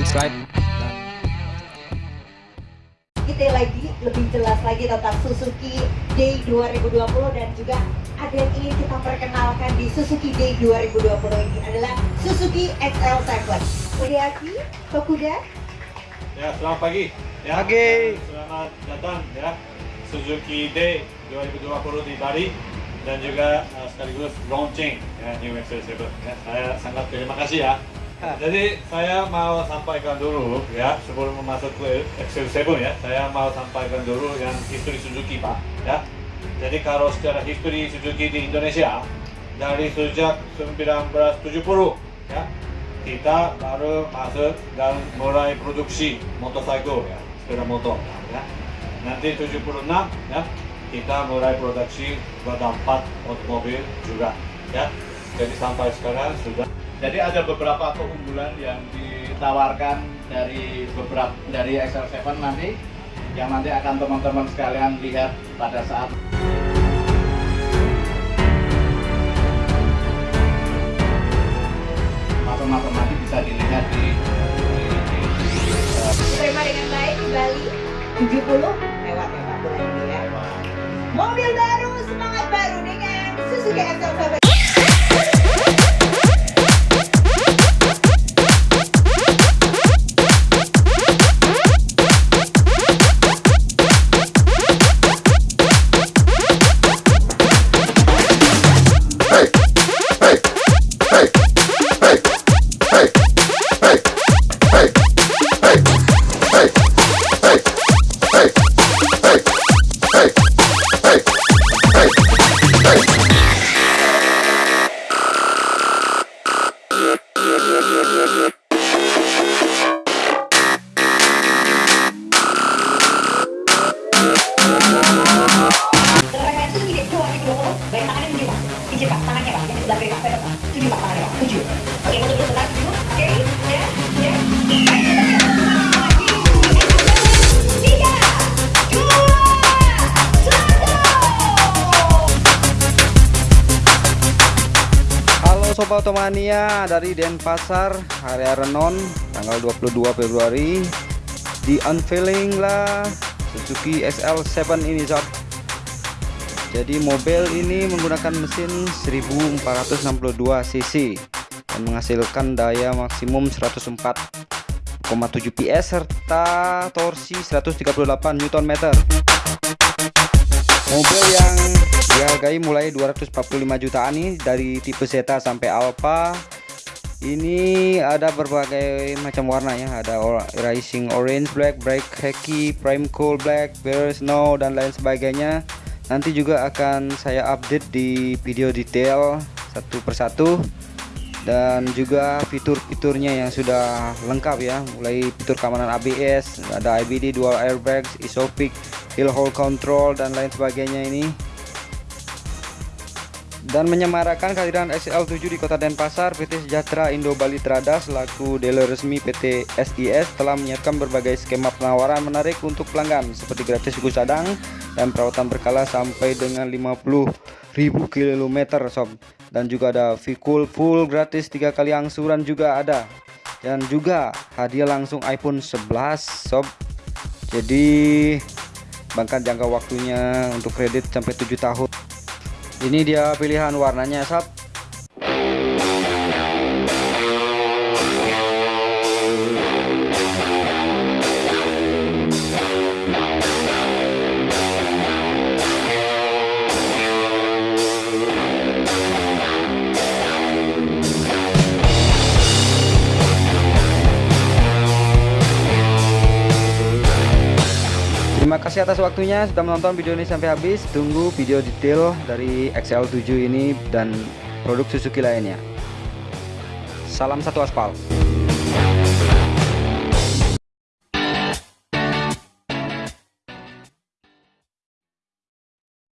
subscribe kita lagi lebih jelas lagi tentang Suzuki Day 2020 dan juga ada yang ingin kita perkenalkan di Suzuki Day 2020 ini adalah Suzuki XL7 Udiaki, Tokuda Ya, selamat pagi. Ya, Pagi. Selamat datang ya Suzuki Day 2020 di Bali dan juga uh, sekaligus launching ya New XL7. Ya, saya sangat terima kasih ya. Jadi saya mau sampaikan dulu ya sebelum masuk ke XL7 ya, saya mau sampaikan dulu yang history Suzuki Pak ya. Jadi kalau secara history Suzuki di Indonesia dari sejak 1970 ya kita baru masuk dan mulai produksi motorcycle ya sepeda motor ya nanti 76 ya kita mulai produksi roda 4 otomobil juga ya jadi sampai sekarang sudah Jadi ada beberapa keunggulan yang ditawarkan dari beberapa dari XL7 nanti yang nanti akan teman-teman sekalian lihat pada saat masing-masing nanti bisa dilihat di, Terima dengan baik di Bali 70 lewat lewat bulan ini ya. Mobil baru, semangat baru dengan Suzuki XL7 Sobat Otomania dari Denpasar area Renon tanggal 22 Februari. Di unveiling lah Suzuki SL7 ini sob. Jadi mobil ini menggunakan mesin 1462 cc dan menghasilkan daya maksimum 104,7 PS serta torsi 138 Nm mobil yang dihargai mulai 245 jutaan nih dari tipe Zeta sampai Alpha ini ada berbagai macam warna ya. Ada or racing orange black bright khaki prime cool black bare snow dan lain sebagainya. Nanti juga akan saya update di video detail satu persatu. Dan juga fitur-fiturnya yang sudah lengkap ya. Mulai fitur keamanan ABS ada IBD dual airbags isofix hill hold control dan lain sebagainya ini. Dan menyemarakan kehadiran SL7 di kota Denpasar PT Sejahtera Indo Bali Trada selaku dealer resmi PT SIS telah menyiapkan berbagai skema penawaran menarik untuk pelanggan seperti gratis suku cadang dan perawatan berkala sampai dengan 50.000 km sob. Dan juga ada Vikul full gratis tiga kali angsuran juga ada. Dan juga hadiah langsung iPhone 11 sob. Jadi bahkan jangka waktunya untuk kredit sampai 7 tahun. Ini dia pilihan warnanya sob kasih atas waktunya sudah menonton video ini sampai habis. Tunggu video detail dari XL7 ini dan produk Suzuki lainnya. Salam satu aspal.